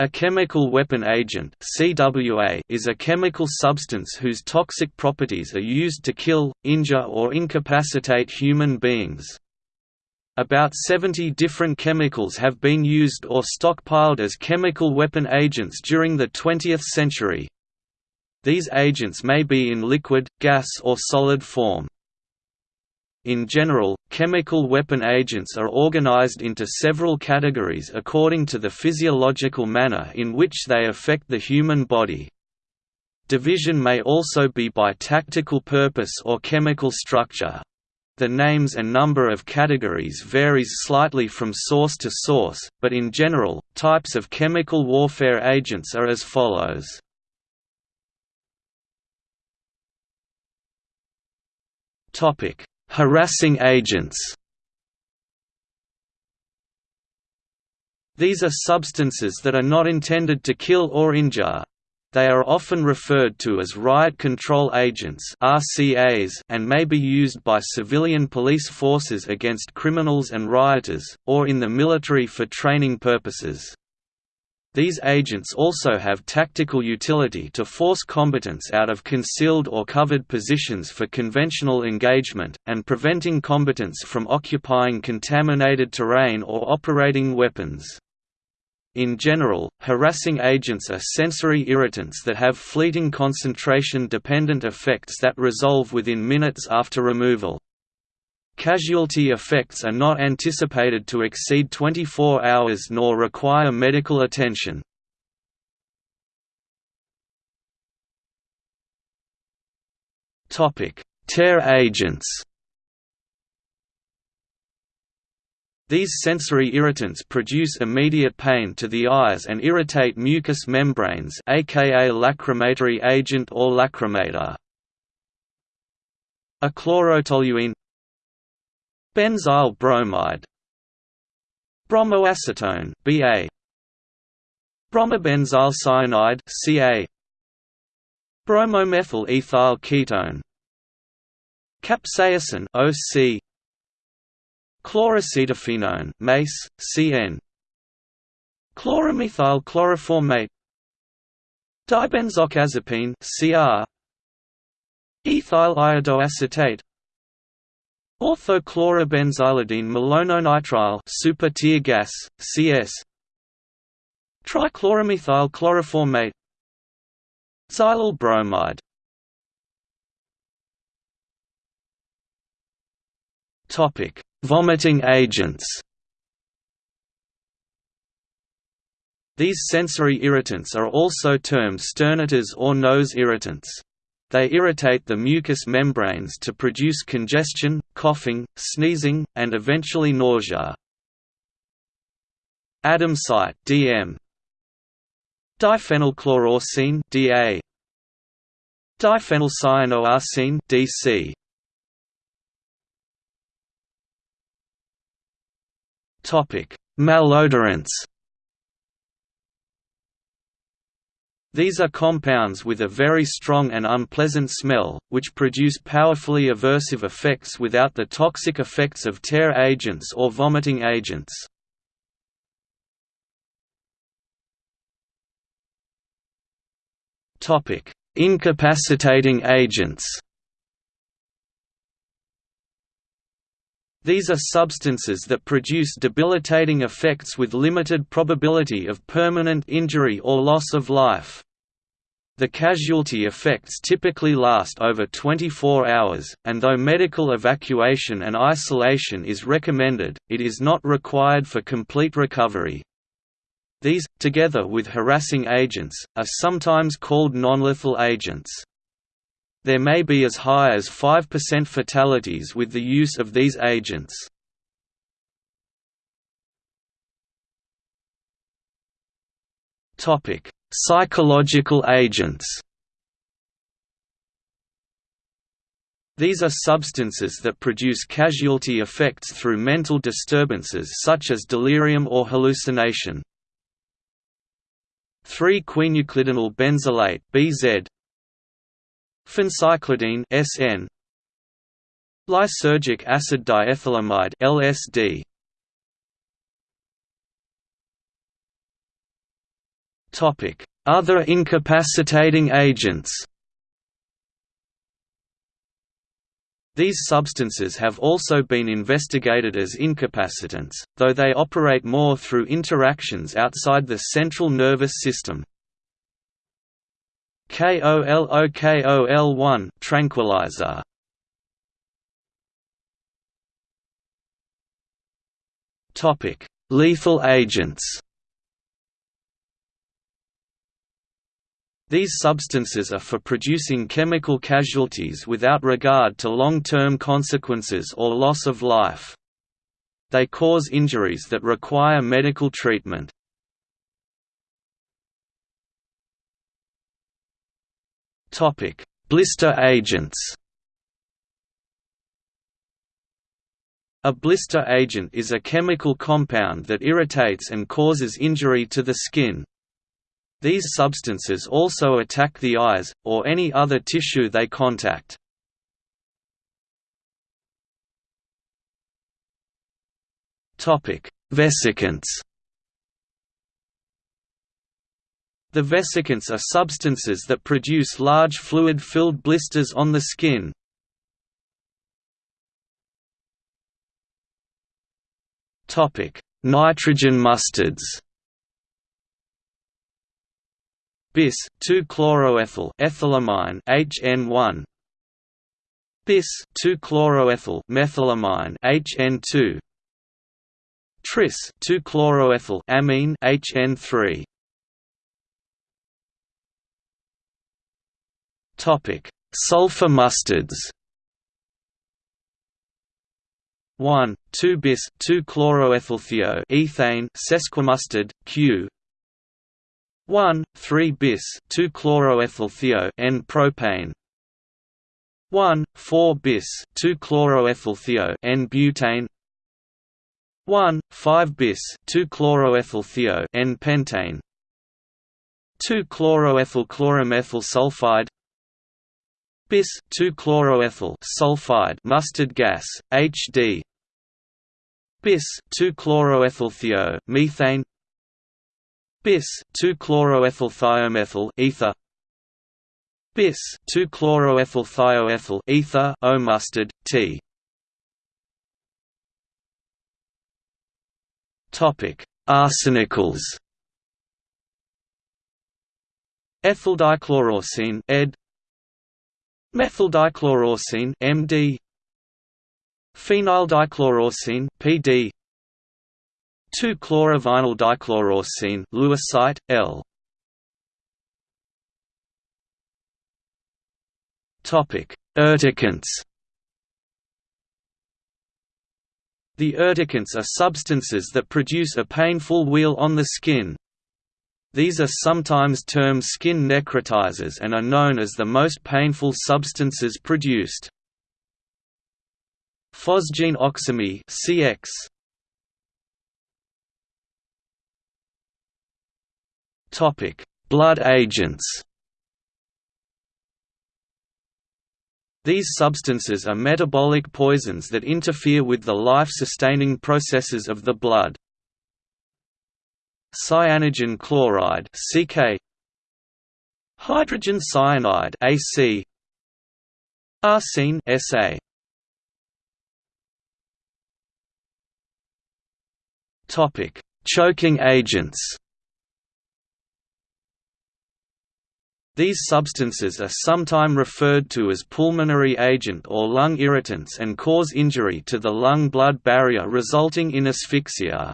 A chemical weapon agent CWA is a chemical substance whose toxic properties are used to kill, injure or incapacitate human beings. About 70 different chemicals have been used or stockpiled as chemical weapon agents during the 20th century. These agents may be in liquid, gas or solid form. In general, chemical weapon agents are organized into several categories according to the physiological manner in which they affect the human body. Division may also be by tactical purpose or chemical structure. The names and number of categories varies slightly from source to source, but in general, types of chemical warfare agents are as follows. Topic: Harassing agents These are substances that are not intended to kill or injure. They are often referred to as riot control agents RCAs and may be used by civilian police forces against criminals and rioters, or in the military for training purposes. These agents also have tactical utility to force combatants out of concealed or covered positions for conventional engagement, and preventing combatants from occupying contaminated terrain or operating weapons. In general, harassing agents are sensory irritants that have fleeting concentration-dependent effects that resolve within minutes after removal. Casualty effects are not anticipated to exceed 24 hours nor require medical attention. Tear agents These sensory irritants produce immediate pain to the eyes and irritate mucous membranes aka lacrimatory agent or lacrimator. A chlorotoluene Benzyl bromide Bromoacetone BA. Bromobenzyl cyanide CA. Bromomethyl ethyl ketone Capsaicin OC Chloroacetophenone MACE CN. Chloromethyl chloroformate Dibenzoxazepine CR. Ethyl iodoacetate Orthochlorobenzylidene malononitrile super tear gas, CS Trichloromethyl chloroformate Xylyl bromide Topic: Vomiting agents. These sensory irritants are also termed sternutators or nose irritants. They irritate the mucous membranes to produce congestion, coughing, sneezing, and eventually nausea. Adamsite (DM), diphenylchloroarsine (DA), diphenylcyanoarsine (DC). Topic: Malodorants. These are compounds with a very strong and unpleasant smell, which produce powerfully aversive effects without the toxic effects of tear agents or vomiting agents. Incapacitating agents These are substances that produce debilitating effects with limited probability of permanent injury or loss of life. The casualty effects typically last over 24 hours, and though medical evacuation and isolation is recommended, it is not required for complete recovery. These, together with harassing agents, are sometimes called nonlethal agents. There may be as high as 5% fatalities with the use of these agents. Psychological agents These are substances that produce casualty effects through mental disturbances such as delirium or hallucination. 3-quinuclidinyl benzilate (BZ) Phencyclidine (SN), lysergic acid diethylamide (LSD). Topic Other incapacitating agents These substances have also been investigated as incapacitants, though they operate more through interactions outside the central nervous system. KOLOKOL1 tranquilizer Topic: Lethal agents. These substances are for producing chemical casualties without regard to long-term consequences or loss of life. They cause injuries that require medical treatment. Blister agents. A blister agent is a chemical compound that irritates and causes injury to the skin, these substances also attack the eyes, or any other tissue they contact. Vesicants The vesicants are substances that produce large fluid-filled blisters on the skin. Nitrogen mustards bis 2-chloroethyl ethylamine HN1 bis 2-chloroethyl methylamine HN2 tris 2-chloroethyl amine HN3 Topic. Sulfur mustards 1, 2 bis 2 chloroethylthio ethane sesquimustard Q. 1, 3 bis 2 chloroethylthio N propane. 1, 4 bis 2 chloroethylthio N butane. 1, 5 bis 2 chloroethylthio N pentane. 2 chloroethyl chloromethyl sulfide bis 2 chloroethyl sulfide mustard gas HD bis 2 chloroethylthio methane. Bis 2-chloroethylthiomethyl ether. Bis 2-chloroethylthioethyl ether O mustard T. Topic Arsenicals Ethyldichloroarsine ed Methyldichloroarsine MD Phenyldichloroarsine PD 2-chlorovinyl dichloroarsine Lewis L. Topic: Urticants. The urticants are substances that produce a painful wheal on the skin. These are sometimes termed skin necrotizers and are known as the most painful substances produced. Phosgene oxime CX Topic: Blood agents. These substances are metabolic poisons that interfere with the life-sustaining processes of the blood. Cyanogen chloride (CK), hydrogen cyanide (AC), arsine (SA). Topic: Choking agents. These substances are sometimes referred to as pulmonary agent or lung irritants and cause injury to the lung-blood barrier resulting in asphyxia.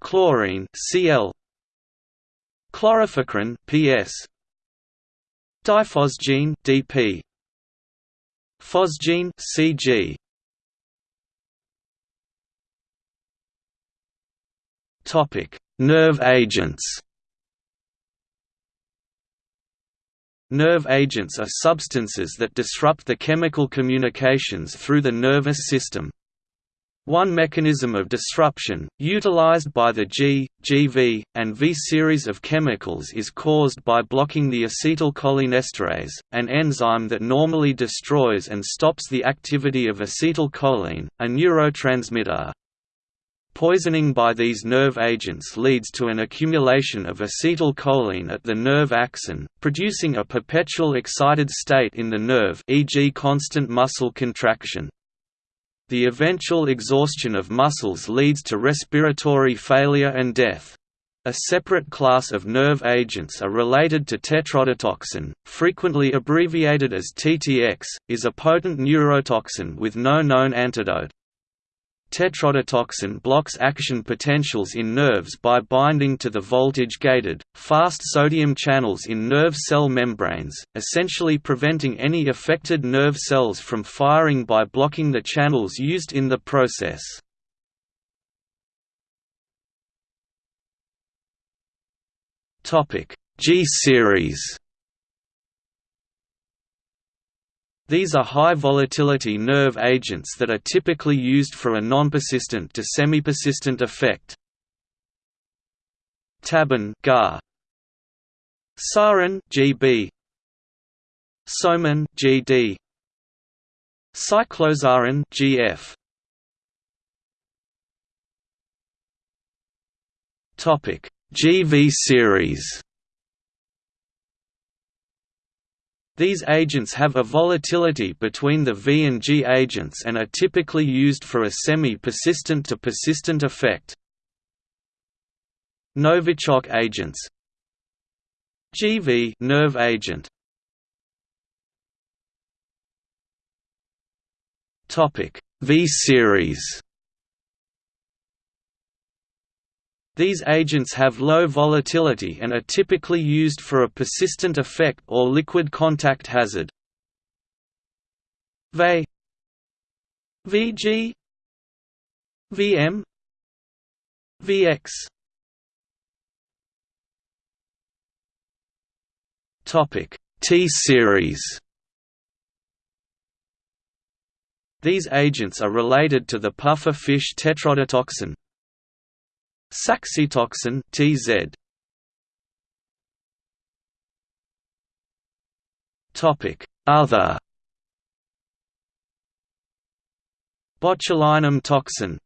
Chlorine Cl. Chloropicrin PS. Diphosgene DP Phosgene CG Topic. Nerve agents. Nerve agents are substances that disrupt the chemical communications through the nervous system. One mechanism of disruption, utilized by the G, GV, and V series of chemicals is caused by blocking the acetylcholinesterase, an enzyme that normally destroys and stops the activity of acetylcholine, a neurotransmitter. Poisoning by these nerve agents leads to an accumulation of acetylcholine at the nerve axon, producing a perpetual excited state in the nerve e.g. constant muscle contraction. The eventual exhaustion of muscles leads to respiratory failure and death. A separate class of nerve agents are related to tetrodotoxin, frequently abbreviated as TTX, is a potent neurotoxin with no known antidote. Tetrodotoxin blocks action potentials in nerves by binding to the voltage-gated, fast sodium channels in nerve cell membranes, essentially preventing any affected nerve cells from firing by blocking the channels used in the process. G-series These are high-volatility nerve agents that are typically used for a non-persistent to semi-persistent effect. Tabun GAR. Sarin GB Soman GD Cyclosarin GF Topic GV series These agents have a volatility between the V and G agents and are typically used for a semi-persistent to persistent effect. Novichok agents. GV nerve agent. Topic. V series These agents have low volatility and are typically used for a persistent effect or liquid contact hazard. VE VG. VM. VX. Topic T series. These agents are related to the puffer fish tetrodotoxin, Saxitoxin TZ Topic Other. Botulinum toxin